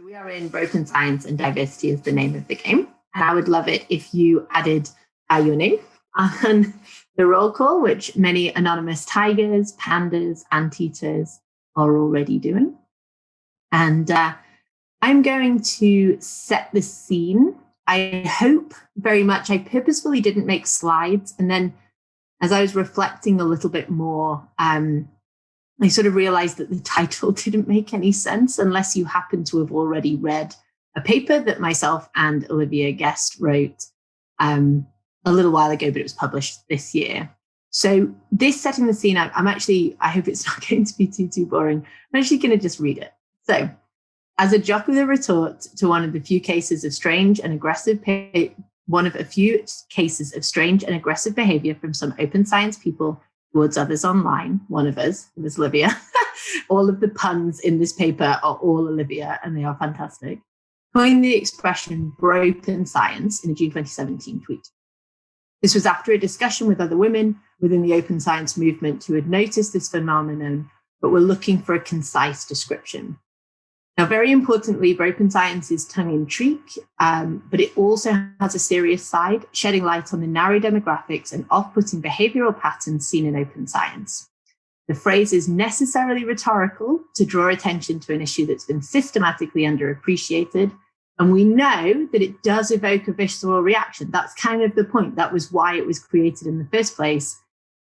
So we are in Bropen Science and Diversity is the name of the game. And I would love it if you added uh, your name on the roll call, which many anonymous tigers, pandas, anteaters are already doing. And uh, I'm going to set the scene. I hope very much, I purposefully didn't make slides. And then as I was reflecting a little bit more, um, I sort of realized that the title didn't make any sense unless you happen to have already read a paper that myself and Olivia Guest wrote um, a little while ago, but it was published this year. So this setting the scene, I'm actually, I hope it's not going to be too, too boring. I'm actually going to just read it. So as a jocular retort to one of the few cases of strange and aggressive, one of a few cases of strange and aggressive behavior from some open science people towards others online, one of us, was Olivia. all of the puns in this paper are all Olivia and they are fantastic. Coined the expression bropen science in a June 2017 tweet. This was after a discussion with other women within the open science movement who had noticed this phenomenon, but were looking for a concise description. Now, very importantly, bropen science is tongue in cheek, um, but it also has a serious side, shedding light on the narrow demographics and off putting behavioral patterns seen in open science. The phrase is necessarily rhetorical to draw attention to an issue that's been systematically underappreciated. And we know that it does evoke a visceral reaction. That's kind of the point. That was why it was created in the first place.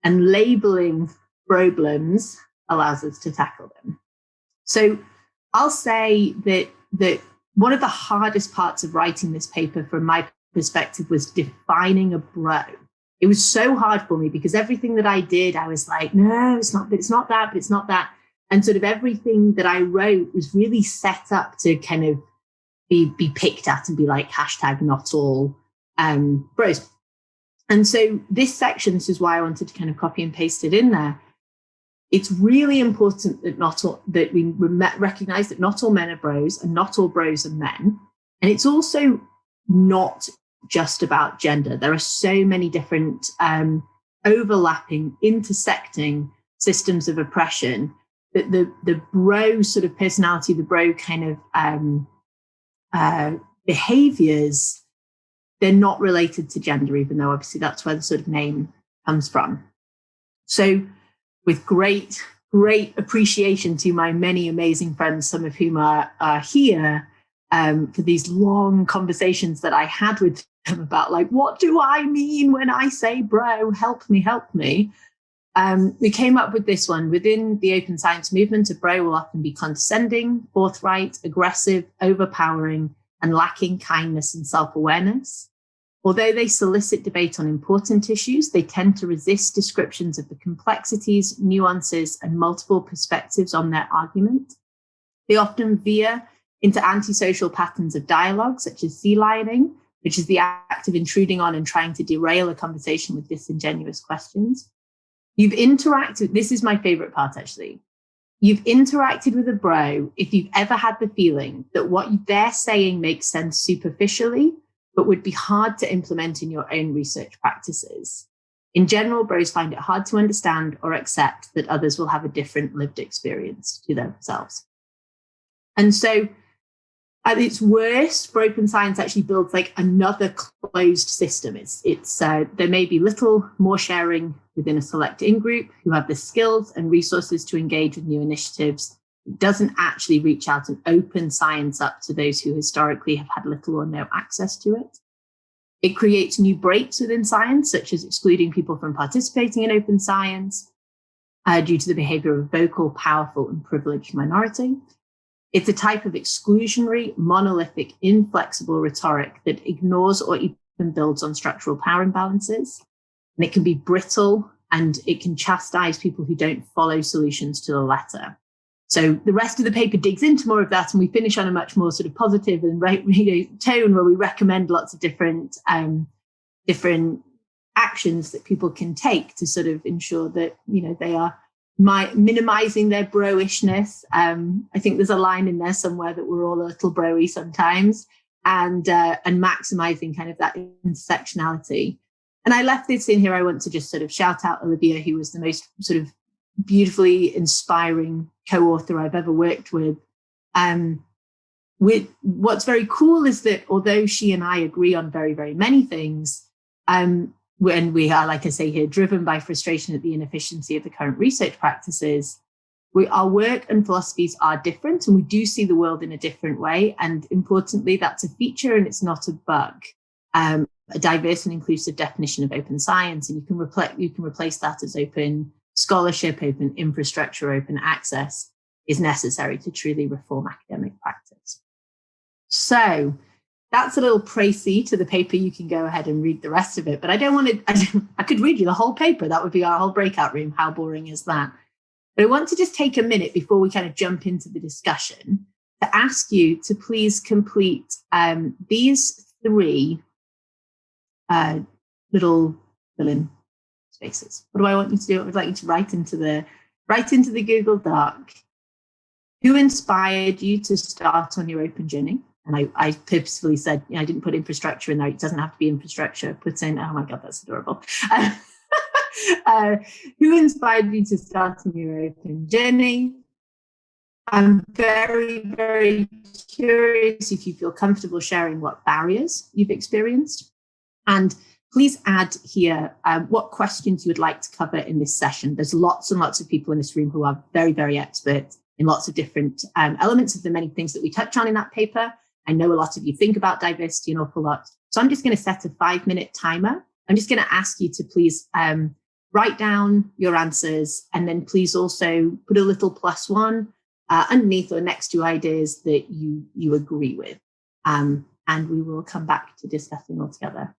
And labeling problems allows us to tackle them. So I'll say that that one of the hardest parts of writing this paper from my perspective was defining a bro. It was so hard for me because everything that I did, I was like, no, it's not, it's not that, but it's not that. And sort of everything that I wrote was really set up to kind of be, be picked at and be like hashtag not all um, bros. And so this section, this is why I wanted to kind of copy and paste it in there, it's really important that not all, that we recognize that not all men are bros and not all bros are men. And it's also not just about gender. There are so many different um, overlapping, intersecting systems of oppression that the the bro sort of personality, the bro kind of um, uh, behaviors, they're not related to gender, even though obviously that's where the sort of name comes from. So with great, great appreciation to my many amazing friends, some of whom are, are here, um, for these long conversations that I had with them about like, what do I mean when I say bro, help me, help me. Um, we came up with this one within the open science movement. A bro will often be condescending, forthright, aggressive, overpowering, and lacking kindness and self-awareness. Although they solicit debate on important issues, they tend to resist descriptions of the complexities, nuances, and multiple perspectives on their argument. They often veer into antisocial patterns of dialogue, such as sea lioning, which is the act of intruding on and trying to derail a conversation with disingenuous questions. You've interacted, this is my favorite part actually. You've interacted with a bro if you've ever had the feeling that what they're saying makes sense superficially but would be hard to implement in your own research practices. In general, bros find it hard to understand or accept that others will have a different lived experience to themselves. And so at its worst, bropen science actually builds like another closed system. It's, it's uh, there may be little more sharing within a select in-group who have the skills and resources to engage with new initiatives doesn't actually reach out and open science up to those who historically have had little or no access to it. It creates new breaks within science, such as excluding people from participating in open science uh, due to the behavior of vocal, powerful, and privileged minority. It's a type of exclusionary, monolithic, inflexible rhetoric that ignores or even builds on structural power imbalances. And it can be brittle and it can chastise people who don't follow solutions to the letter. So the rest of the paper digs into more of that, and we finish on a much more sort of positive and right you know, tone where we recommend lots of different um, different actions that people can take to sort of ensure that you know they are my, minimizing their broishness. Um, I think there's a line in there somewhere that we're all a little broy sometimes, and uh, and maximizing kind of that intersectionality. And I left this in here. I want to just sort of shout out Olivia, who was the most sort of beautifully inspiring co-author I've ever worked with. Um, with what's very cool is that although she and I agree on very, very many things, um, when we are, like I say here, driven by frustration at the inefficiency of the current research practices, we, our work and philosophies are different and we do see the world in a different way. And importantly, that's a feature and it's not a bug. Um, a diverse and inclusive definition of open science, and you can, you can replace that as open scholarship, open infrastructure, open access is necessary to truly reform academic practice. So that's a little précis to the paper. You can go ahead and read the rest of it, but I don't want to, I, I could read you the whole paper. That would be our whole breakout room. How boring is that? But I want to just take a minute before we kind of jump into the discussion to ask you to please complete um, these three uh, little fill-in spaces. What do I want you to do? I would like you to write into the write into the Google Doc. Who inspired you to start on your open journey? And I, I purposefully said, you know, I didn't put infrastructure in there. It doesn't have to be infrastructure. Put in, oh my God, that's adorable. Uh, uh, who inspired you to start on your open journey? I'm very, very curious if you feel comfortable sharing what barriers you've experienced. And please add here um, what questions you would like to cover in this session. There's lots and lots of people in this room who are very, very expert in lots of different um, elements of the many things that we touch on in that paper. I know a lot of you think about diversity an awful lot. So I'm just going to set a five minute timer. I'm just going to ask you to please um, write down your answers and then please also put a little plus one uh, underneath or next to ideas that you, you agree with. Um, and we will come back to discussing all together.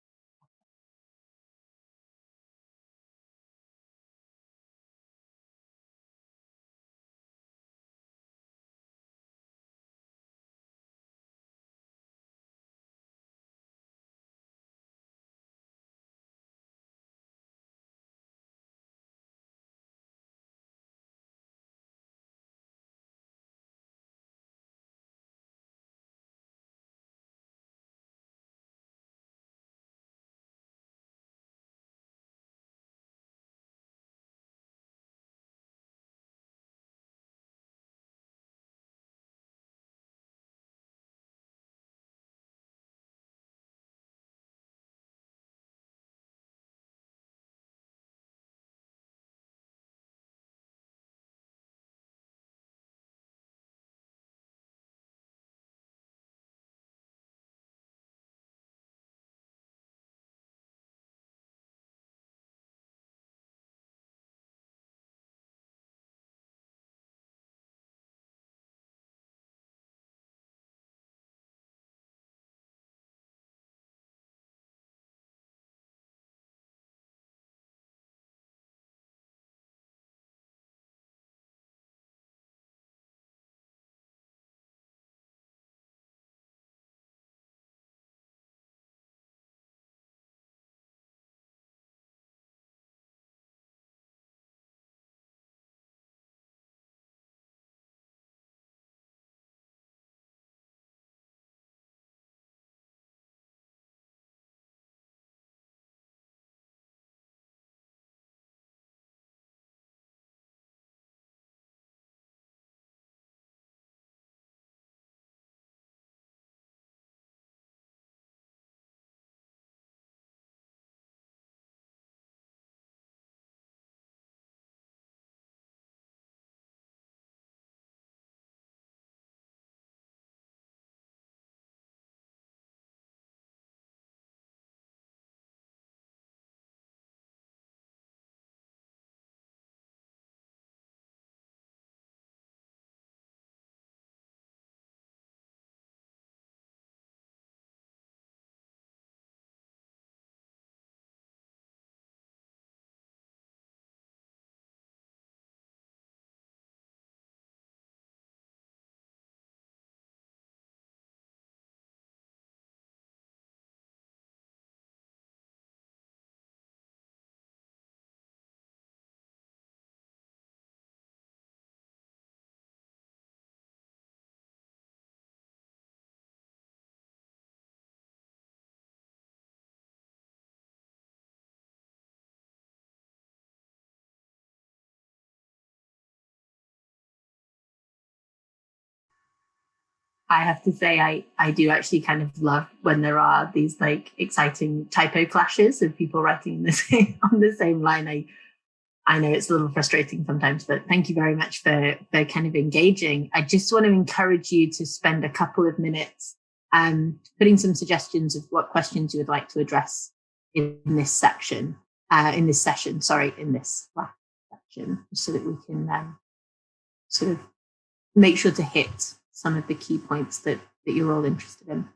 I have to say I I do actually kind of love when there are these like exciting typo clashes of people writing the same on the same line. I I know it's a little frustrating sometimes, but thank you very much for for kind of engaging. I just want to encourage you to spend a couple of minutes um, putting some suggestions of what questions you would like to address in this section, uh, in this session, sorry, in this section, so that we can um, sort of make sure to hit some of the key points that, that you're all interested in.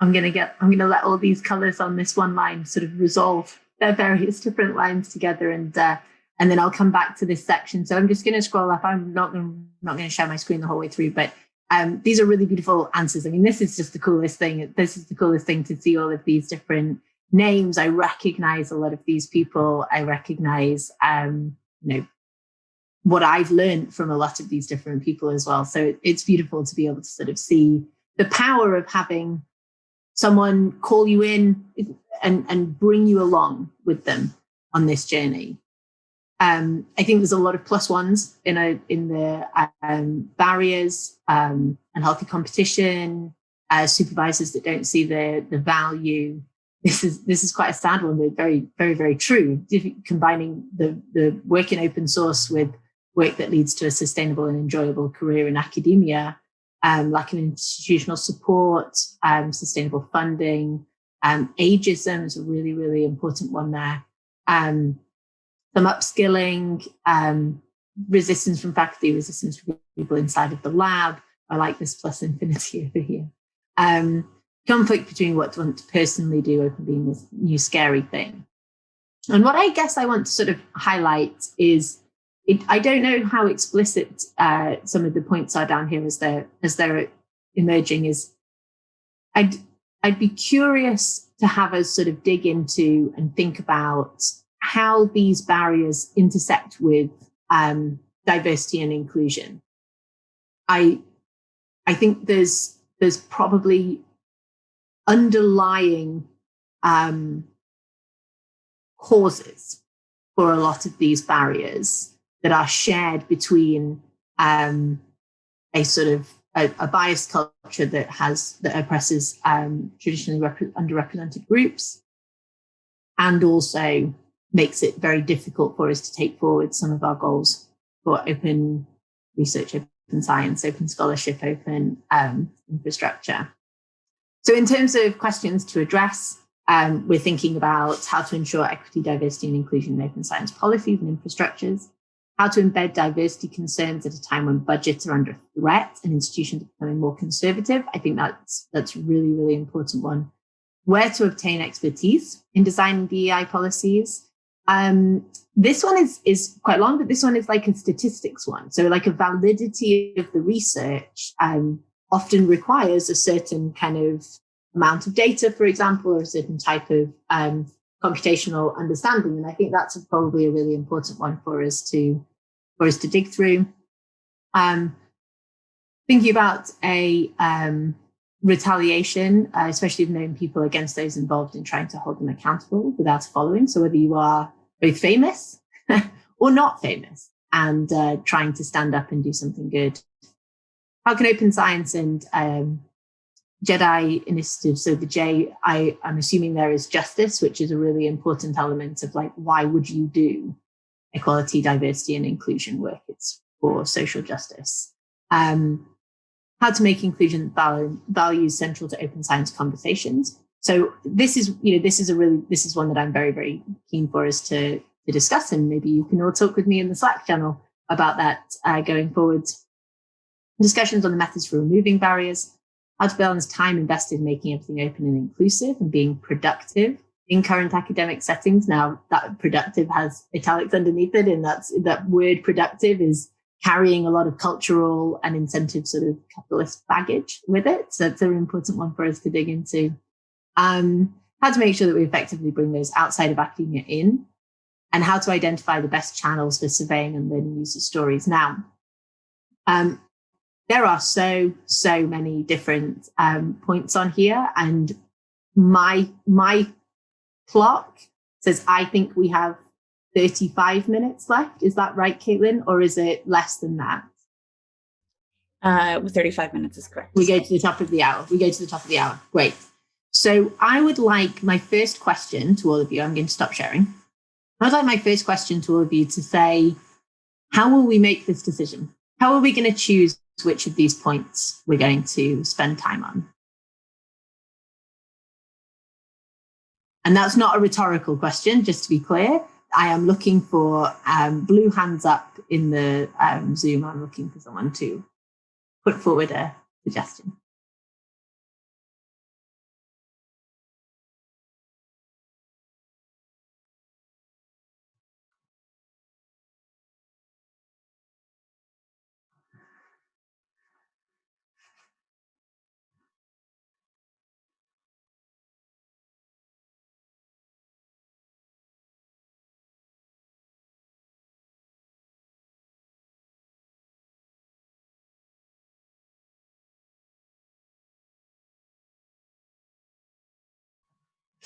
I'm going to get, I'm going to let all these colors on this one line sort of resolve their various different lines together and, uh, and then I'll come back to this section. So I'm just going to scroll up. I'm not going not going to share my screen the whole way through, but um, these are really beautiful answers. I mean, this is just the coolest thing. This is the coolest thing to see all of these different names. I recognize a lot of these people. I recognize, um, you know, what I've learned from a lot of these different people as well. So it's beautiful to be able to sort of see the power of having someone call you in and, and bring you along with them on this journey. Um, I think there's a lot of plus ones in a, in the um, barriers um, and healthy competition, uh, supervisors that don't see the the value. This is this is quite a sad one, but very very very true. Combining the the work in open source with work that leads to a sustainable and enjoyable career in academia um, lack of institutional support, um, sustainable funding, um, ageism is a really, really important one there. Um, some upskilling, um, resistance from faculty, resistance from people inside of the lab. I like this plus infinity over here. Um, conflict between what to want to personally do, open being this new scary thing. And what I guess I want to sort of highlight is it, I don't know how explicit uh, some of the points are down here as they're as they're emerging. Is I'd I'd be curious to have us sort of dig into and think about how these barriers intersect with um, diversity and inclusion. I I think there's there's probably underlying um, causes for a lot of these barriers that are shared between um, a sort of a, a, biased culture that has that oppresses um, traditionally underrepresented groups, and also makes it very difficult for us to take forward some of our goals for open research, open science, open scholarship, open um, infrastructure. So, in terms of questions to address, um, we're thinking about how to ensure equity, diversity, and inclusion in open science policies and infrastructures how to embed diversity concerns at a time when budgets are under threat and institutions are becoming more conservative. I think that's that's really, really important one. Where to obtain expertise in designing DEI policies. Um, this one is is quite long, but this one is like a statistics one. So like a validity of the research um, often requires a certain kind of amount of data, for example, or a certain type of um, computational understanding. And I think that's probably a really important one for us to for us to dig through. Um, thinking about a um, retaliation, uh, especially of known people against those involved in trying to hold them accountable without a following. So whether you are both famous or not famous and uh, trying to stand up and do something good. How can open science and um, Jedi initiative. So the J, I, I'm assuming there is justice, which is a really important element of like, why would you do equality, diversity, and inclusion work? It's for social justice. Um, how to make inclusion values central to open science conversations. So this is, you know, this is a really, this is one that I'm very, very keen for us to, to discuss. And maybe you can all talk with me in the Slack channel about that uh, going forwards. Discussions on the methods for removing barriers, how to balance time invested in making everything open and inclusive and being productive in current academic settings. Now that productive has italics underneath it, and that's that word productive is carrying a lot of cultural and incentive sort of capitalist baggage with it. So it's an important one for us to dig into. Um, how to make sure that we effectively bring those outside of academia in and how to identify the best channels for surveying and learning user stories. Now, um, there are so so many different um, points on here and my my clock. Says i think we have 35 minutes left. Is that right caitlin? Or is it less than that? Uh 35 minutes is correct. We go to the top of the hour. We go to the top of the hour. Great. So i would like my first question to all of you. I'm going to stop sharing. I'd like my first question to all of you to say how will we make this decision? How are we going to choose which of these points we're going to spend time on. And that's not a rhetorical question, just to be clear. I am looking for um, blue hands up in the um, Zoom. I'm looking for someone to put forward a suggestion.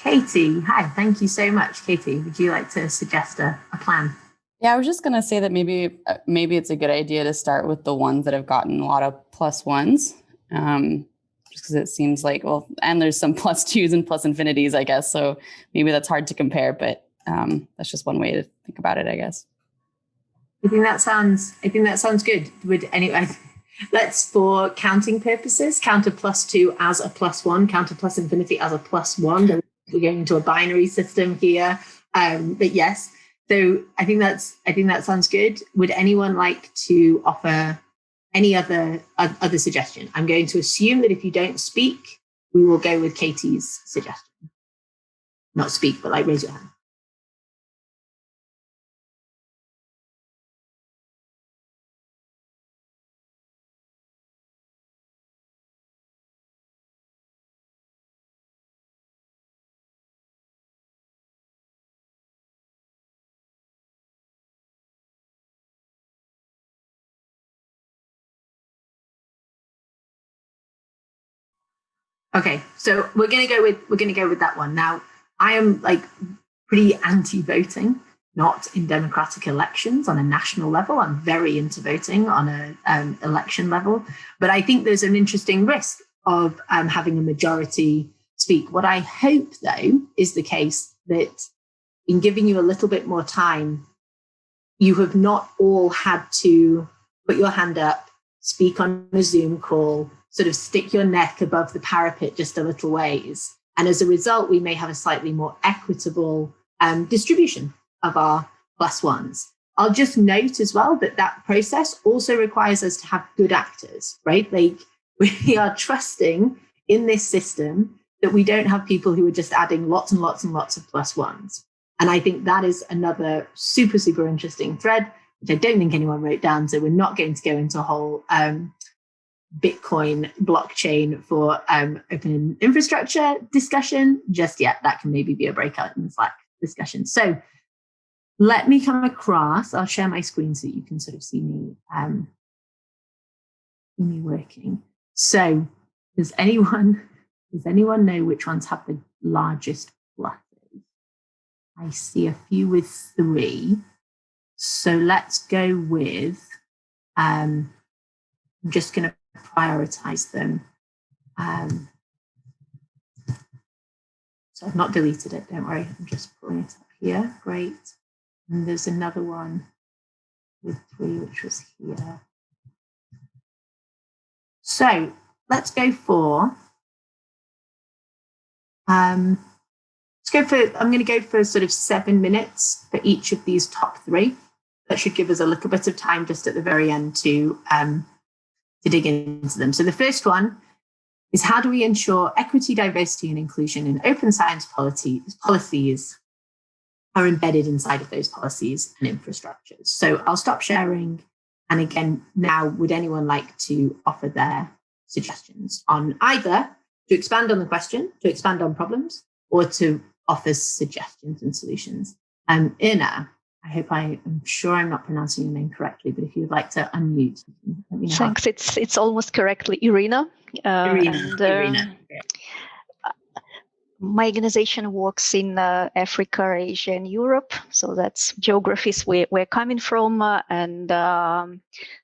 Katie, hi, thank you so much. Katie, would you like to suggest a, a plan? Yeah, I was just going to say that maybe uh, maybe it's a good idea to start with the ones that have gotten a lot of plus ones. Um, just because it seems like, well, and there's some plus twos and plus infinities, I guess. So maybe that's hard to compare, but um, that's just one way to think about it, I guess. I think that sounds, I think that sounds good. Would anyway, let's for counting purposes, count a plus two as a plus one, count a plus infinity as a plus one we're going into a binary system here. Um, but yes, so I think that's I think that sounds good. Would anyone like to offer any other uh, other suggestion? I'm going to assume that if you don't speak, we will go with Katie's suggestion. Not speak, but like raise your hand. Okay, so we're gonna go with we're gonna go with that one. Now, I am like pretty anti-voting, not in democratic elections on a national level. I'm very into voting on a um, election level, but I think there's an interesting risk of um, having a majority speak. What I hope, though, is the case that in giving you a little bit more time, you have not all had to put your hand up, speak on a Zoom call, sort of stick your neck above the parapet just a little ways. And as a result, we may have a slightly more equitable um, distribution of our plus ones. I'll just note as well that that process also requires us to have good actors, right? Like we are trusting in this system that we don't have people who are just adding lots and lots and lots of plus ones. And I think that is another super, super interesting thread, which I don't think anyone wrote down. So we're not going to go into a whole um, Bitcoin blockchain for um, open infrastructure discussion just yet. That can maybe be a breakout in the Slack discussion. So let me come across. I'll share my screen so you can sort of see me, um, see me working. So does anyone does anyone know which ones have the largest flutters? I see a few with three. So let's go with. Um, I'm just going to prioritize them. Um, So I've not deleted it, don't worry. I'm just pulling it up here. Great. And there's another one with three, which was here. So let's go for, um, let's go for, I'm going to go for sort of seven minutes for each of these top three. That should give us a little bit of time just at the very end to, um, to dig into them. So the first one is how do we ensure equity, diversity, and inclusion in open science policies, policies are embedded inside of those policies and infrastructures. So I'll stop sharing. And again, now, would anyone like to offer their suggestions on either to expand on the question, to expand on problems, or to offer suggestions and solutions? Um, Ina, I hope I am sure I'm not pronouncing your name correctly, but if you'd like to unmute, let me know. Thanks. It's it's almost correctly Irina. Uh, Irina. And, uh, Irina my organization works in uh, Africa, Asia, and Europe. So that's geographies where we're coming from. Uh, and um,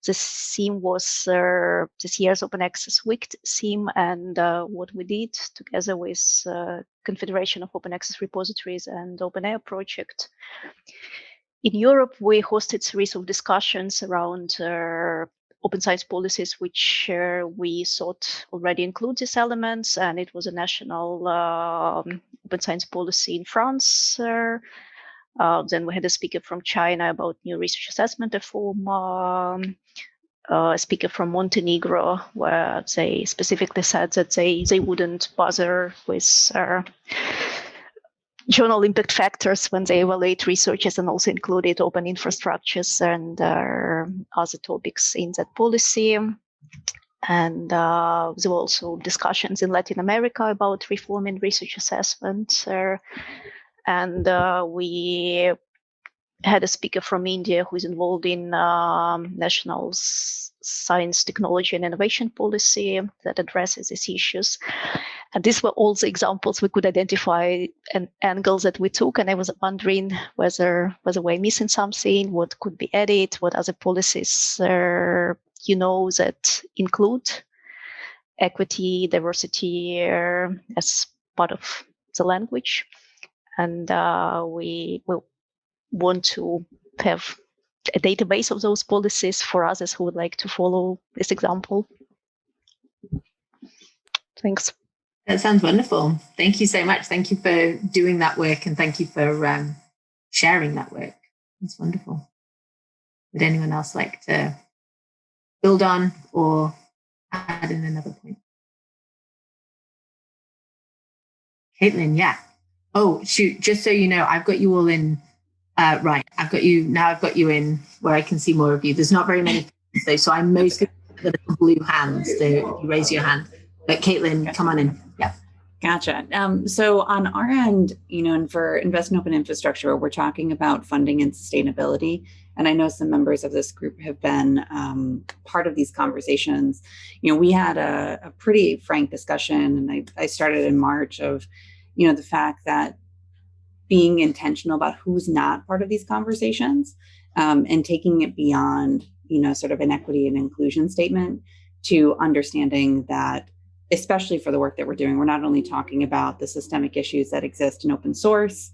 the theme was uh, this year's Open Access Week theme. And uh, what we did together with uh, Confederation of Open Access Repositories and OpenAIRE project. In Europe, we hosted a series of discussions around uh, open science policies, which uh, we thought already include these elements, and it was a national um, open science policy in France. Uh, uh, then we had a speaker from China about new research assessment reform. Um, uh, a speaker from Montenegro, where they specifically said that they they wouldn't bother with uh, journal impact factors when they evaluate researches and also included open infrastructures and uh, other topics in that policy. And uh, there were also discussions in Latin America about reforming research assessment. Uh, and uh, we had a speaker from India who is involved in um, national science, technology, and innovation policy that addresses these issues. And these were all the examples we could identify and angles that we took. And I was wondering whether whether we're missing something, what could be added, what other policies uh, you know that include equity, diversity uh, as part of the language. And uh, we will want to have a database of those policies for others who would like to follow this example. Thanks. That sounds wonderful. Thank you so much. Thank you for doing that work and thank you for um, sharing that work. It's wonderful. Would anyone else like to build on or add in another point? Caitlin, yeah. Oh, shoot, just so you know, I've got you all in uh, right, I've got you now. I've got you in where I can see more of you. There's not very many, though, so I'm mostly the blue hands. So you raise your hand. But Caitlin, come on in. Gotcha. Um, so on our end, you know, and for Invest in Open Infrastructure, we're talking about funding and sustainability. And I know some members of this group have been um, part of these conversations. You know, we had a, a pretty frank discussion, and I, I started in March of, you know, the fact that being intentional about who's not part of these conversations um, and taking it beyond, you know, sort of an equity and inclusion statement to understanding that, especially for the work that we're doing, we're not only talking about the systemic issues that exist in open source,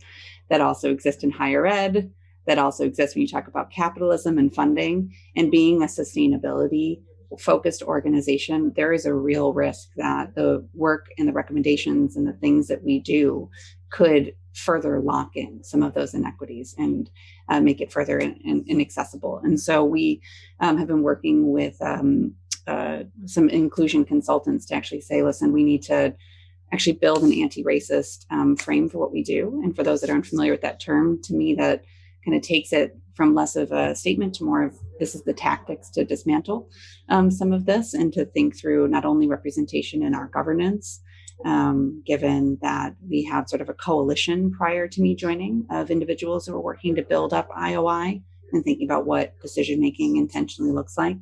that also exist in higher ed, that also exist when you talk about capitalism and funding and being a sustainability focused organization, there is a real risk that the work and the recommendations and the things that we do could further lock in some of those inequities and uh, make it further in, in, inaccessible. And so we um, have been working with um, uh, some inclusion consultants to actually say, listen, we need to actually build an anti-racist um, frame for what we do. And for those that aren't familiar with that term, to me, that kind of takes it from less of a statement to more of this is the tactics to dismantle um, some of this and to think through not only representation in our governance, um, given that we had sort of a coalition prior to me joining of individuals who were working to build up IOI and thinking about what decision making intentionally looks like,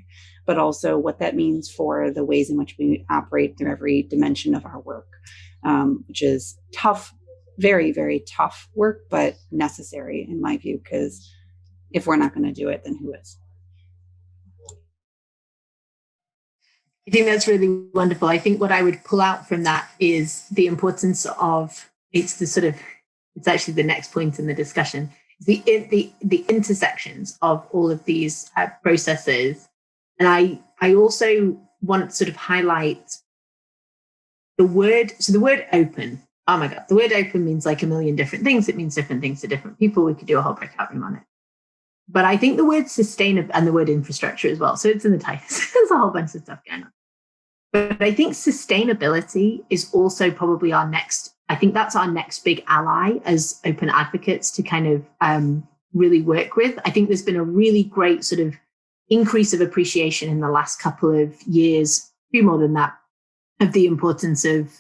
but also what that means for the ways in which we operate through every dimension of our work, um, which is tough, very, very tough work, but necessary in my view, because if we're not going to do it, then who is? I think that's really wonderful. I think what I would pull out from that is the importance of it's the sort of it's actually the next point in the discussion the the the intersections of all of these uh, processes and i i also want to sort of highlight the word so the word open oh my god the word open means like a million different things. It means different things to different people. We could do a whole breakout room on it. But i think the word sustainable and the word infrastructure as well. So it's in the title there's a whole bunch of stuff going on. But i think sustainability is also probably our next I think that's our next big ally as open advocates to kind of um, really work with. I think there's been a really great sort of increase of appreciation in the last couple of years, a few more than that, of the importance of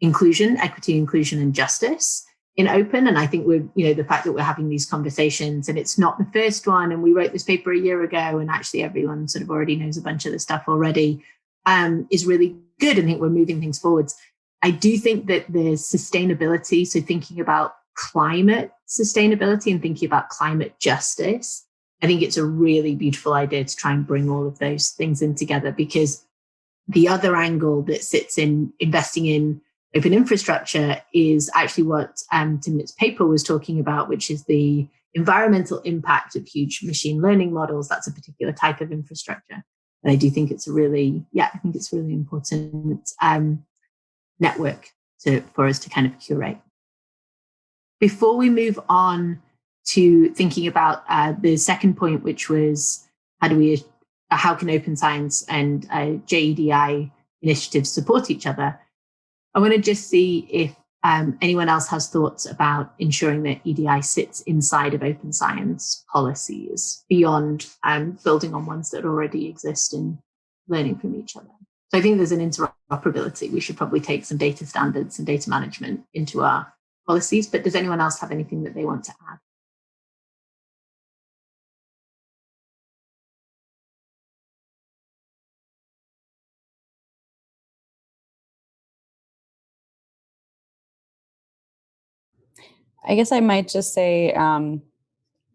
inclusion, equity, inclusion, and justice in open. And I think we're, you know, the fact that we're having these conversations and it's not the first one, and we wrote this paper a year ago, and actually everyone sort of already knows a bunch of the stuff already, um, is really good. I think we're moving things forwards. I do think that there's sustainability. So thinking about climate sustainability and thinking about climate justice, I think it's a really beautiful idea to try and bring all of those things in together because the other angle that sits in investing in open infrastructure is actually what um, Timnit's paper was talking about, which is the environmental impact of huge machine learning models. That's a particular type of infrastructure. And I do think it's a really, yeah, I think it's really important. Um, network to, for us to kind of curate. Before we move on to thinking about uh, the second point, which was how do we, uh, how can open science and uh, JEDI initiatives support each other? I want to just see if um, anyone else has thoughts about ensuring that EDI sits inside of open science policies beyond um, building on ones that already exist and learning from each other. So I think there's an interoperability. We should probably take some data standards and data management into our policies. But does anyone else have anything that they want to add? I guess I might just say um,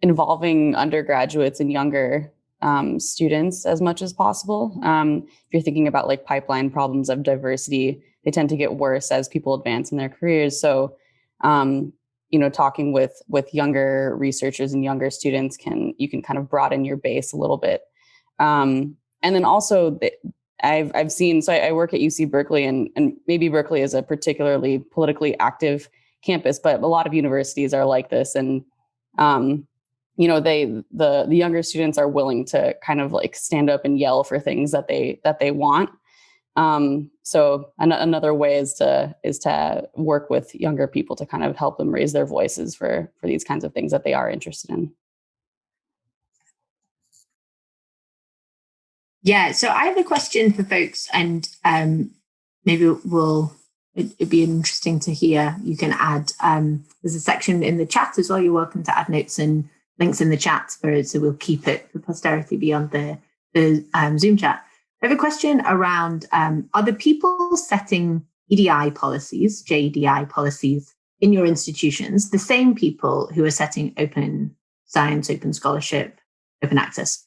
involving undergraduates and younger um, students as much as possible. Um, if you're thinking about like pipeline problems of diversity, they tend to get worse as people advance in their careers. So, um, you know, talking with with younger researchers and younger students can you can kind of broaden your base a little bit. Um, and then also, I've I've seen. So I, I work at UC Berkeley, and and maybe Berkeley is a particularly politically active campus, but a lot of universities are like this, and um, you know they the the younger students are willing to kind of like stand up and yell for things that they that they want. Um, so an- another way is to is to work with younger people to kind of help them raise their voices for for these kinds of things that they are interested in. Yeah so i have a question for folks and um, maybe we'll it, would be interesting to hear you can add um, there's a section in the chat as well you're welcome to add notes and links in the chat for so we'll keep it for posterity beyond the, the um, Zoom chat. I have a question around um, are the people setting EDI policies, JEDI policies in your institutions the same people who are setting open science, open scholarship, open access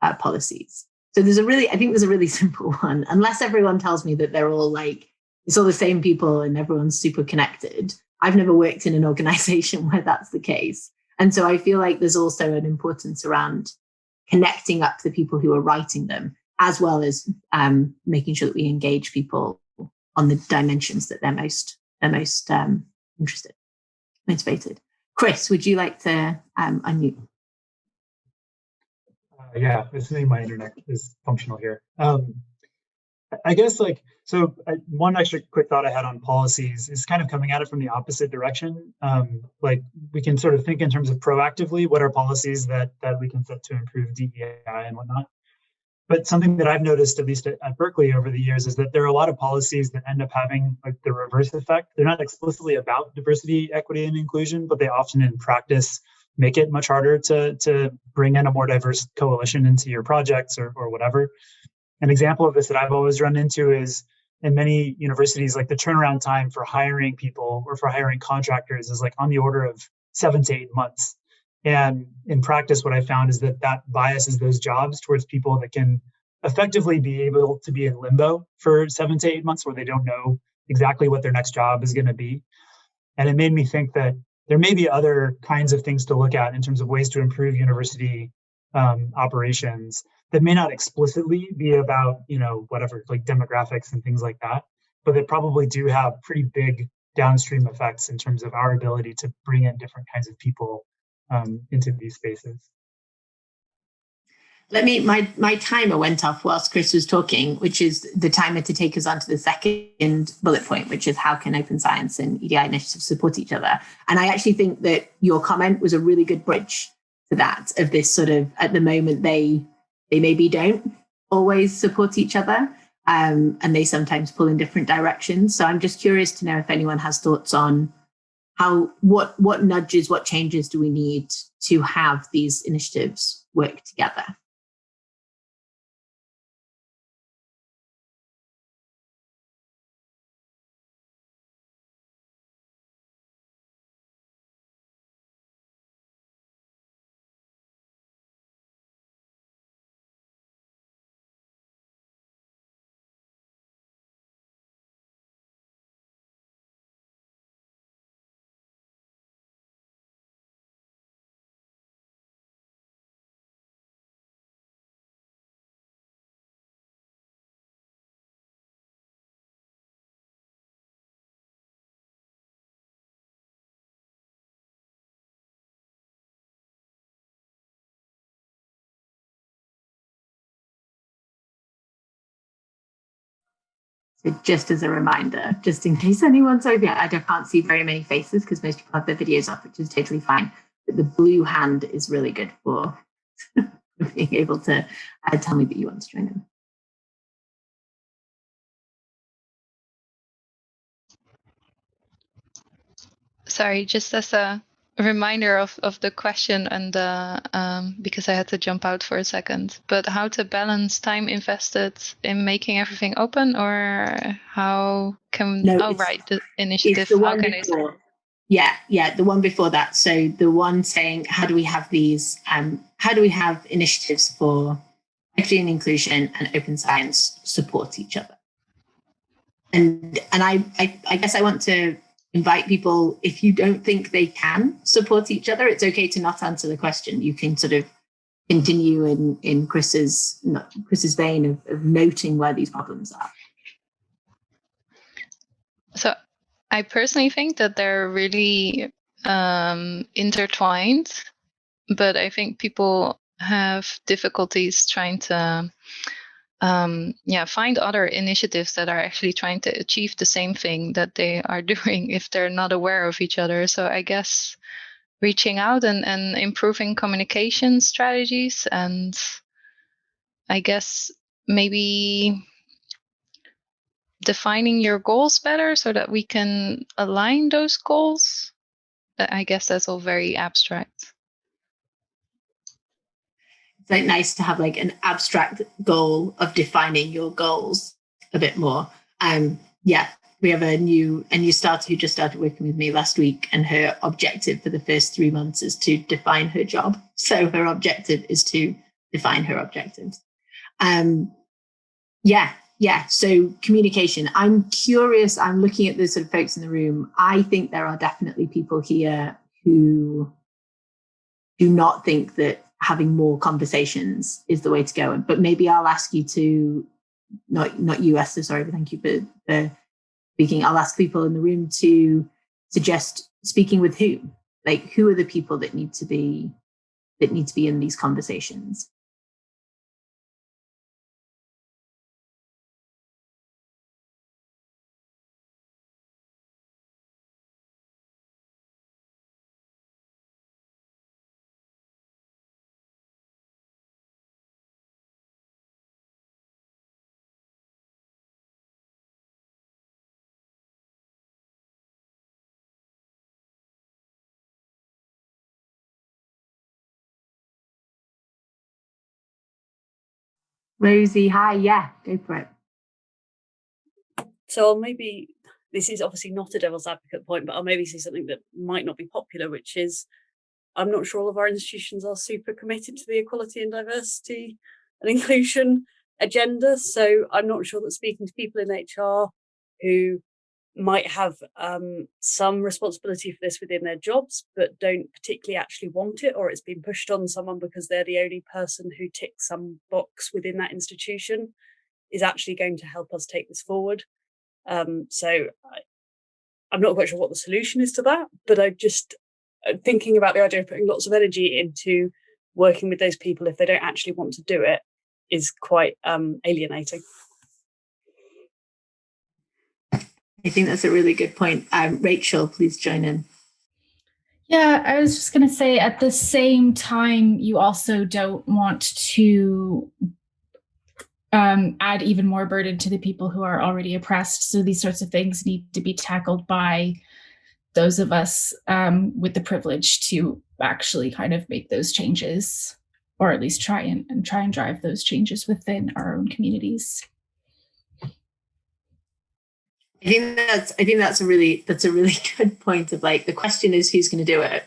uh, policies? So there's a really, I think there's a really simple one. Unless everyone tells me that they're all like, it's all the same people and everyone's super connected. I've never worked in an organization where that's the case. And so I feel like there's also an importance around connecting up the people who are writing them, as well as um, making sure that we engage people on the dimensions that they're most they're most um, interested, motivated. Chris, would you like to um, unmute? Uh, yeah, assuming my internet is functional here. Um, I guess like so. I, one extra quick thought I had on policies is kind of coming at it from the opposite direction. Um, like we can sort of think in terms of proactively, what are policies that that we can set to improve DEI and whatnot. But something that I've noticed, at least at, at Berkeley over the years, is that there are a lot of policies that end up having like the reverse effect. They're not explicitly about diversity, equity, and inclusion, but they often in practice make it much harder to to bring in a more diverse coalition into your projects or, or whatever an example of this that I've always run into is in many universities, like the turnaround time for hiring people or for hiring contractors is like on the order of seven to eight months. And in practice, what I found is that that biases those jobs towards people that can effectively be able to be in limbo for seven to eight months where they don't know exactly what their next job is going to be. And it made me think that there may be other kinds of things to look at in terms of ways to improve university um, operations that may not explicitly be about, you know, whatever, like demographics and things like that, but they probably do have pretty big downstream effects in terms of our ability to bring in different kinds of people um, into these spaces. Let me, my, my timer went off whilst Chris was talking, which is the timer to take us on to the second bullet point, which is how can open science and EDI initiatives support each other? And I actually think that your comment was a really good bridge to that of this sort of, at the moment, they, they maybe don't always support each other um, and they sometimes pull in different directions. So I'm just curious to know if anyone has thoughts on how, what, what nudges, what changes do we need to have these initiatives work together? So just as a reminder, just in case anyone's over I can't see very many faces because most people have their videos off, which is totally fine. But the blue hand is really good for being able to uh, tell me that you want to join in. Sorry, just as a reminder of, of the question and uh, um, because I had to jump out for a second, but how to balance time invested in making everything open or how can, No, oh, right, the initiative, the how can I, before. Yeah, yeah, the one before that. So the one saying, how do we have these, um, how do we have initiatives for equity and inclusion and open science support each other? And and I, I I guess I want to invite people, if you don't think they can support each other, it's okay to not answer the question. You can sort of continue in in Chris's not Chris's vein of, of noting where these problems are. so I personally think that they're really um, intertwined, but I think people have difficulties trying to um, yeah find other initiatives that are actually trying to achieve the same thing that they are doing if they're not aware of each other. So I guess reaching out and, and improving communication strategies and I guess maybe defining your goals better so that we can align those goals. I guess that's all very abstract. It's like nice to have like an abstract goal of defining your goals a bit more. Um, yeah, we have a new a new starter who just started working with me last week, and her objective for the first three months is to define her job. So her objective is to define her objectives. Um, yeah, yeah. So communication. I'm curious. I'm looking at the sort of folks in the room. I think there are definitely people here who do not think that having more conversations is the way to go. But maybe I'll ask you to, not not you, Esther, sorry, but thank you for, for uh, speaking. I'll ask people in the room to suggest speaking with who. Like who are the people that need to be that need to be in these conversations? Rosie, hi, yeah, go for it. So I'll maybe this is obviously not a devil's advocate point, but I'll maybe say something that might not be popular, which is I'm not sure all of our institutions are super committed to the equality and diversity and inclusion agenda. So I'm not sure that speaking to people in HR who might have um, some responsibility for this within their jobs, but don't particularly actually want it, or it's been pushed on someone because they're the only person who ticks some box within that institution, is actually going to help us take this forward. Um, so I, I'm not quite sure what the solution is to that, but I'm just uh, thinking about the idea of putting lots of energy into working with those people if they don't actually want to do it is quite um, alienating. I think that's a really good point. Um, Rachel, please join in. Yeah, I was just going to say at the same time, you also don't want to um, add even more burden to the people who are already oppressed. So these sorts of things need to be tackled by those of us um, with the privilege to actually kind of make those changes, or at least try and, and try and drive those changes within our own communities. I think that's I think that's a really that's a really good point of like the question is who's going to do it.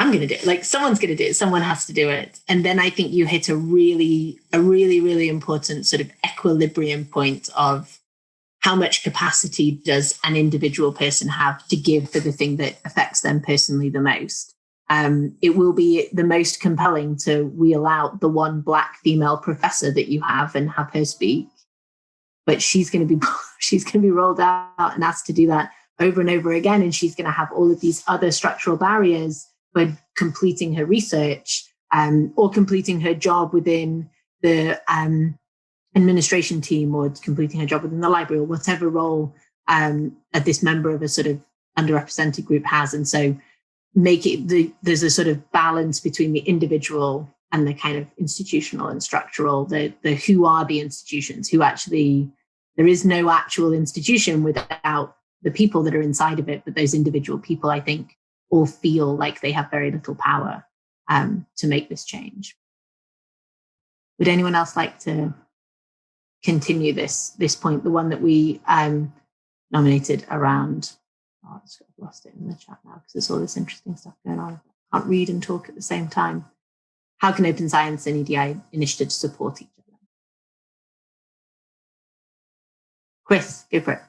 I'm going to do it. Like someone's going to do it. Someone has to do it. And then I think you hit a really a really really important sort of equilibrium point of how much capacity does an individual person have to give for the thing that affects them personally the most. Um, it will be the most compelling to wheel out the one black female professor that you have and have her speak but she's going to be she's going to be rolled out and asked to do that over and over again. And she's going to have all of these other structural barriers for completing her research um, or completing her job within the um, administration team or completing her job within the library or whatever role um, that this member of a sort of underrepresented group has. And so make it the, there's a sort of balance between the individual and the kind of institutional and structural, the, the who are the institutions, who actually, there is no actual institution without the people that are inside of it, but those individual people, I think, all feel like they have very little power um, to make this change. Would anyone else like to continue this this point, the one that we um, nominated around? Oh, I've lost it in the chat now because there's all this interesting stuff going on. I can't read and talk at the same time how can open science and EDI initiatives support each other? Chris, go for it.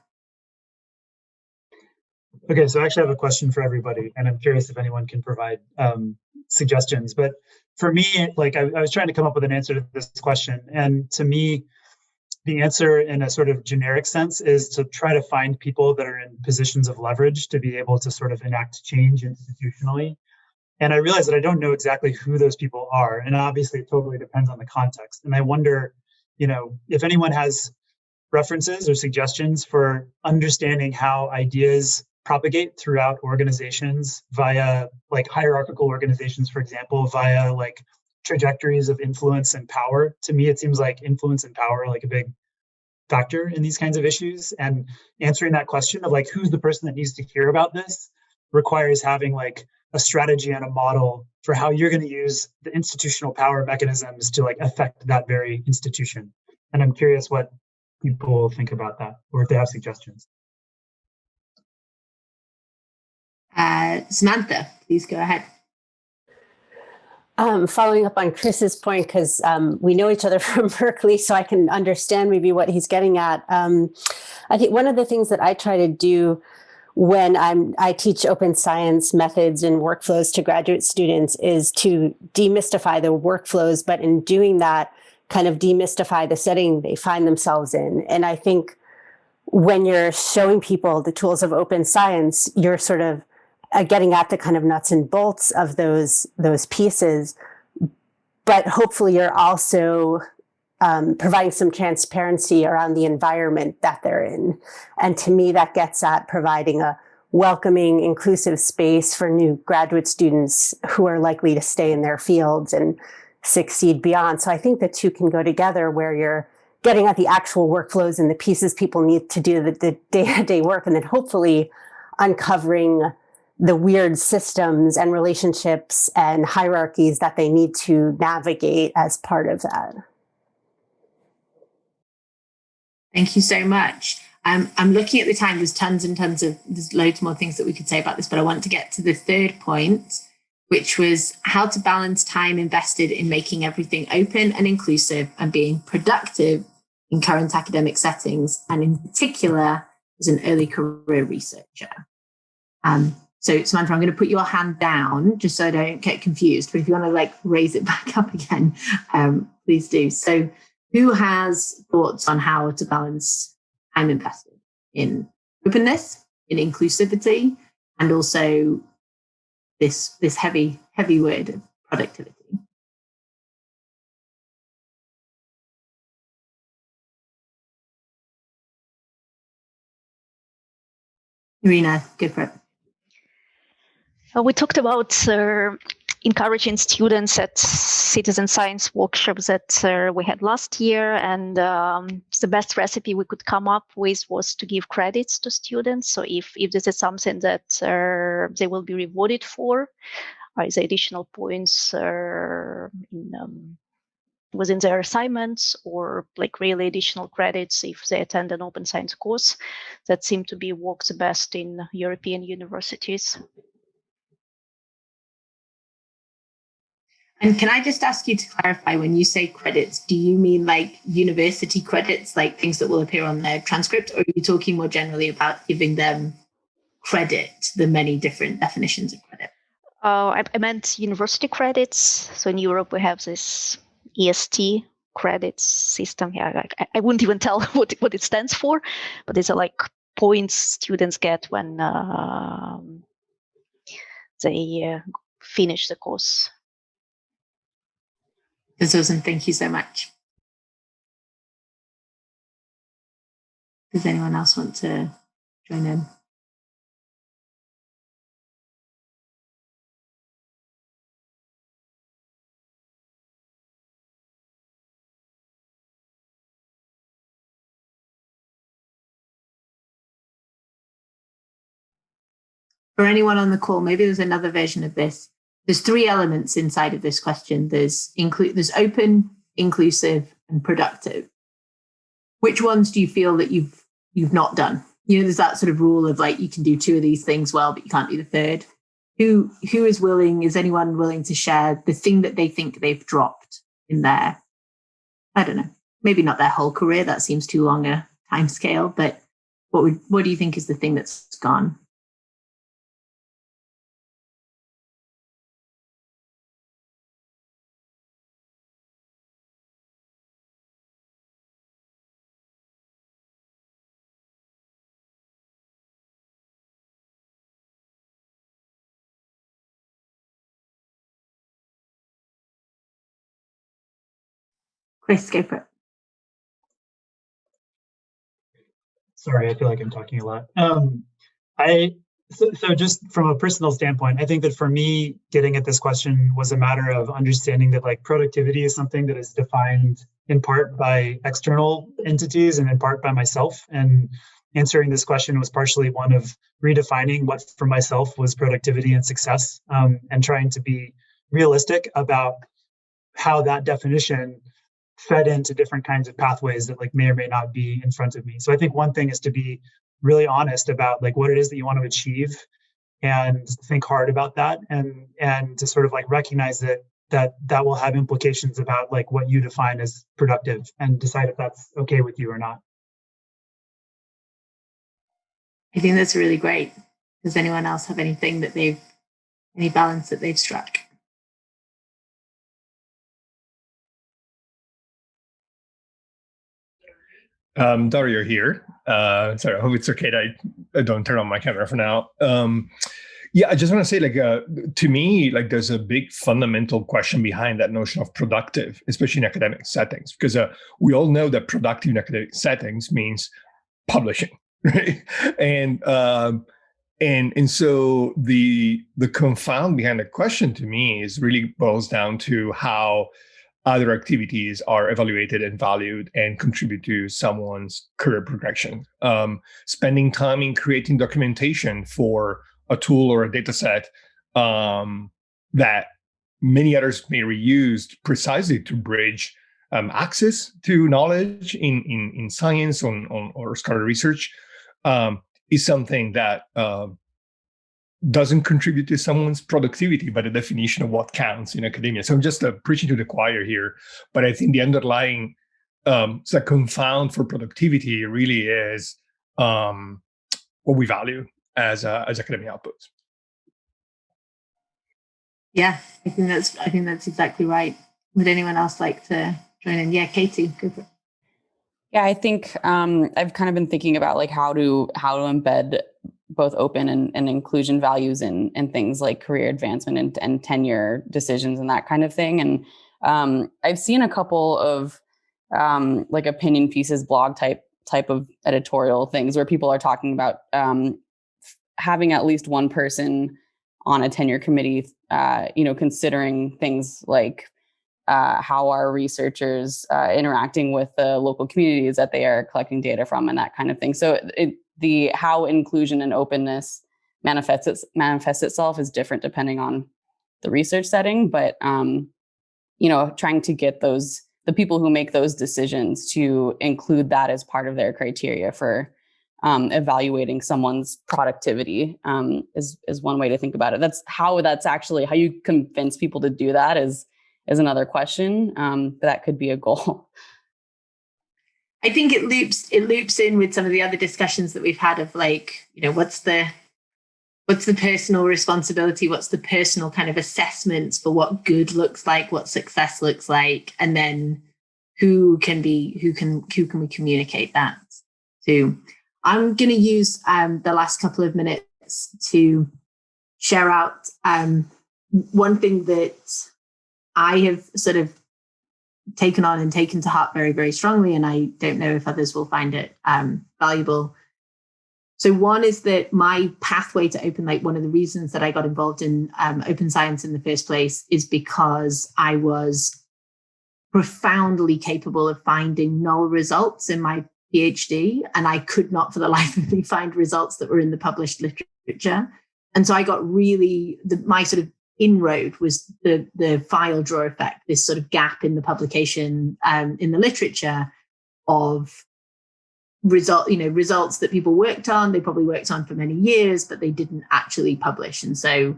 Okay, so I actually have a question for everybody, and I'm curious if anyone can provide um, suggestions. But for me, like I, I was trying to come up with an answer to this question, and to me, the answer in a sort of generic sense is to try to find people that are in positions of leverage to be able to sort of enact change institutionally and I realize that I don't know exactly who those people are. And obviously it totally depends on the context. And I wonder, you know, if anyone has references or suggestions for understanding how ideas propagate throughout organizations via like hierarchical organizations, for example, via like trajectories of influence and power. To me, it seems like influence and power like a big factor in these kinds of issues. And answering that question of like, who's the person that needs to hear about this requires having like a strategy and a model for how you're going to use the institutional power mechanisms to like affect that very institution. And I'm curious what people think about that or if they have suggestions. Uh, Samantha, please go ahead. Um, following up on Chris's point, because um, we know each other from Berkeley, so I can understand maybe what he's getting at. Um, I think one of the things that I try to do when I'm, I teach open science methods and workflows to graduate students is to demystify the workflows, but in doing that, kind of demystify the setting they find themselves in. And I think when you're showing people the tools of open science, you're sort of uh, getting at the kind of nuts and bolts of those, those pieces. But hopefully you're also um, providing some transparency around the environment that they're in. And to me, that gets at providing a welcoming, inclusive space for new graduate students who are likely to stay in their fields and succeed beyond. So I think the two can go together where you're getting at the actual workflows and the pieces people need to do the day-to-day -day work, and then hopefully uncovering the weird systems and relationships and hierarchies that they need to navigate as part of that. Thank you so much. Um, I'm looking at the time, there's tons and tons of, there's loads more things that we could say about this, but I want to get to the third point, which was how to balance time invested in making everything open and inclusive and being productive in current academic settings, and in particular, as an early career researcher. Um, so Samantha, I'm going to put your hand down just so I don't get confused. But if you want to like raise it back up again, um, please do. So who has thoughts on how to balance time invested in openness, in inclusivity, and also this this heavy heavy word of productivity? Irina, good for it. Uh, we talked about uh, encouraging students at citizen science workshops that uh, we had last year. And um, the best recipe we could come up with was to give credits to students. So if if this is something that uh, they will be rewarded for the additional points uh, in, um, within their assignments or like really additional credits if they attend an open science course that seem to be works best in european universities And can I just ask you to clarify when you say credits, do you mean like university credits, like things that will appear on their transcript, or are you talking more generally about giving them credit, the many different definitions of credit? Uh, I, I meant university credits. So in Europe, we have this ECTS credits system. Yeah, I, I wouldn't even tell what, what it stands for, but it's like points students get when uh, they uh, finish the course. Susan, thank you so much. Does anyone else want to join in? For anyone on the call, maybe there's another version of this there's three elements inside of this question. There's include there's open, inclusive, and productive. Which ones do you feel that you've you've not done? You know, there's that sort of rule of like you can do two of these things well, but you can't do the third. Who who is willing? Is anyone willing to share the thing that they think they've dropped in their? I don't know. Maybe not their whole career. That seems too long a time scale. But what would what do you think is the thing that's gone? Chris, go for it. Sorry, I feel like I'm talking a lot. Um, I so, so just from a personal standpoint, I think that for me, getting at this question was a matter of understanding that like productivity is something that is defined in part by external entities and in part by myself. And answering this question was partially one of redefining what for myself was productivity and success um, and trying to be realistic about how that definition fed into different kinds of pathways that like may or may not be in front of me. So I think one thing is to be really honest about like what it is that you want to achieve and think hard about that and and to sort of like recognize that that that will have implications about like what you define as productive and decide if that's okay with you or not. I think that's really great. Does anyone else have anything that they've any balance that they've struck? Um, Dario here. Uh, sorry, I hope it's okay that I, I don't turn on my camera for now. Um, yeah, I just want to say, like, uh, to me, like, there's a big fundamental question behind that notion of productive, especially in academic settings, because uh, we all know that productive in academic settings means publishing, right? And um, and and so the the confound behind the question to me is really boils down to how other activities are evaluated and valued and contribute to someone's career progression. Um, spending time in creating documentation for a tool or a data set um, that many others may reuse precisely to bridge um, access to knowledge in, in, in science on, on, or scholarly research um, is something that uh, doesn't contribute to someone's productivity by the definition of what counts in academia. So I'm just uh, preaching to the choir here, but I think the underlying um, so confound for productivity really is um, what we value as uh, as academic outputs. Yeah, I think that's I think that's exactly right. Would anyone else like to join in? Yeah, Katie, go for it. Yeah, I think um, I've kind of been thinking about like how to how to embed both open and, and inclusion values in in things like career advancement and, and tenure decisions and that kind of thing. And um, I've seen a couple of um, like opinion pieces, blog type type of editorial things where people are talking about um, having at least one person on a tenure committee, uh, you know, considering things like uh, how are researchers uh, interacting with the local communities that they are collecting data from and that kind of thing. So it, the how inclusion and openness manifests manifests itself is different depending on the research setting, but um, you know, trying to get those the people who make those decisions to include that as part of their criteria for um, evaluating someone's productivity um, is is one way to think about it. That's how that's actually how you convince people to do that is is another question, um, but that could be a goal. I think it loops it loops in with some of the other discussions that we've had of like you know what's the what's the personal responsibility? What's the personal kind of assessments for what good looks like what success looks like? And then who can be who can who can we communicate that to? I'm going to use um, the last couple of minutes to share out um, one thing that i have sort of taken on and taken to heart very very strongly and i don't know if others will find it um, valuable so one is that my pathway to open like one of the reasons that I got involved in um, open science in the first place is because I was profoundly capable of finding null results in my PhD, and I could not for the life of me find results that were in the published literature. And so I got really the, my sort of inroad was the the file drawer effect, this sort of gap in the publication um, in the literature of result you know results that people worked on. They probably worked on for many years but they didn't actually publish. And so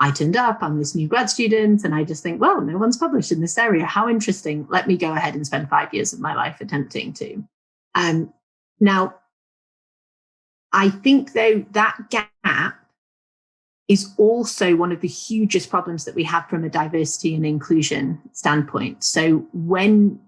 i turned up i'm this new grad student and i just think well no one's published in this area. How interesting. Let me go ahead and spend five years of my life attempting to. Um, now i think though that gap is also one of the hugest problems that we have from a diversity and inclusion standpoint so when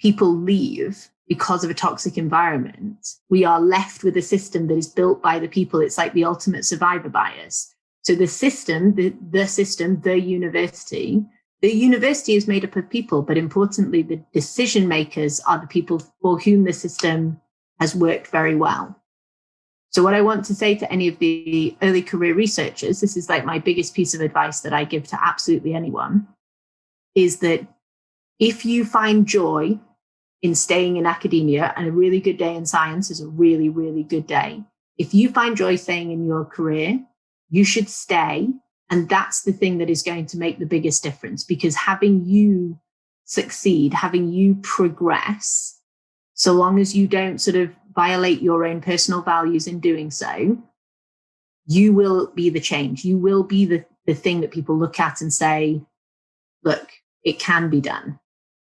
people leave because of a toxic environment, we are left with a system that is built by the people. It's like the ultimate survivor bias. So the system, the, the system, the university, the university is made up of people, but importantly, the decision makers are the people for whom the system has worked very well. So what I want to say to any of the early career researchers, this is like my biggest piece of advice that I give to absolutely anyone, is that if you find joy in staying in academia, and a really good day in science is a really, really good day. If you find joy staying in your career, you should stay. And that's the thing that is going to make the biggest difference because having you succeed, having you progress, so long as you don't sort of violate your own personal values in doing so, you will be the change. You will be the, the thing that people look at and say, look, it can be done.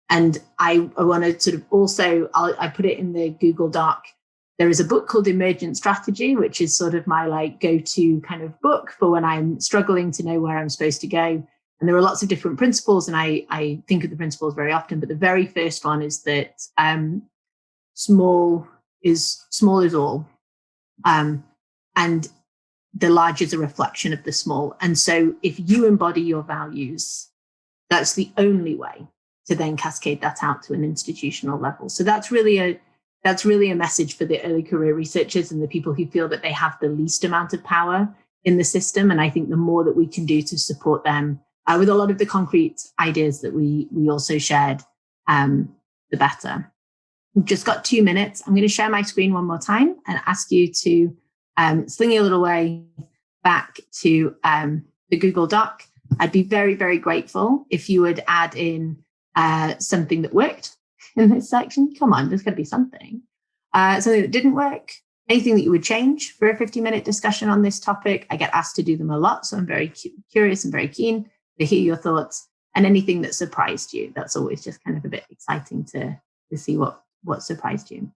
And I, I want to sort of also, I'll, I put it in the Google Doc. There is a book called Emergent Strategy, which is sort of my like go-to kind of book for when I'm struggling to know where I'm supposed to go. And there are lots of different principles, and I, I think of the principles very often. But the very first one is that um, small is small is all, um, and the large is a reflection of the small. And so, if you embody your values, that's the only way to then cascade that out to an institutional level. So that's really a that's really a message for the early career researchers and the people who feel that they have the least amount of power in the system. And I think the more that we can do to support them uh, with a lot of the concrete ideas that we we also shared, um, the better. We've just got two minutes. I'm going to share my screen one more time and ask you to um, sling your little way back to um, the Google Doc. I'd be very, very grateful if you would add in uh, something that worked in this section. Come on, there's got to be something. Uh, something that didn't work, anything that you would change for a 50 minute discussion on this topic. I get asked to do them a lot, so I'm very cu curious and very keen to hear your thoughts and anything that surprised you. That's always just kind of a bit exciting to, to see what, what surprised you.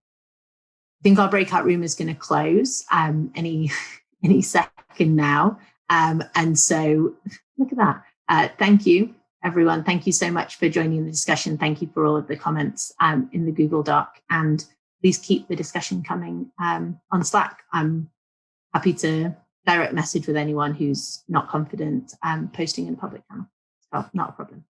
I think our breakout room is going to close um, any any second now. Um, and so look at that. Uh, thank you, everyone. Thank you so much for joining the discussion. Thank you for all of the comments um, in the Google Doc. And please keep the discussion coming um, on Slack. I'm happy to direct message with anyone who's not confident um, posting in a public channel. So not a problem.